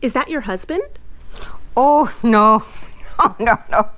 Is that your husband? Oh, no. Oh, no, no.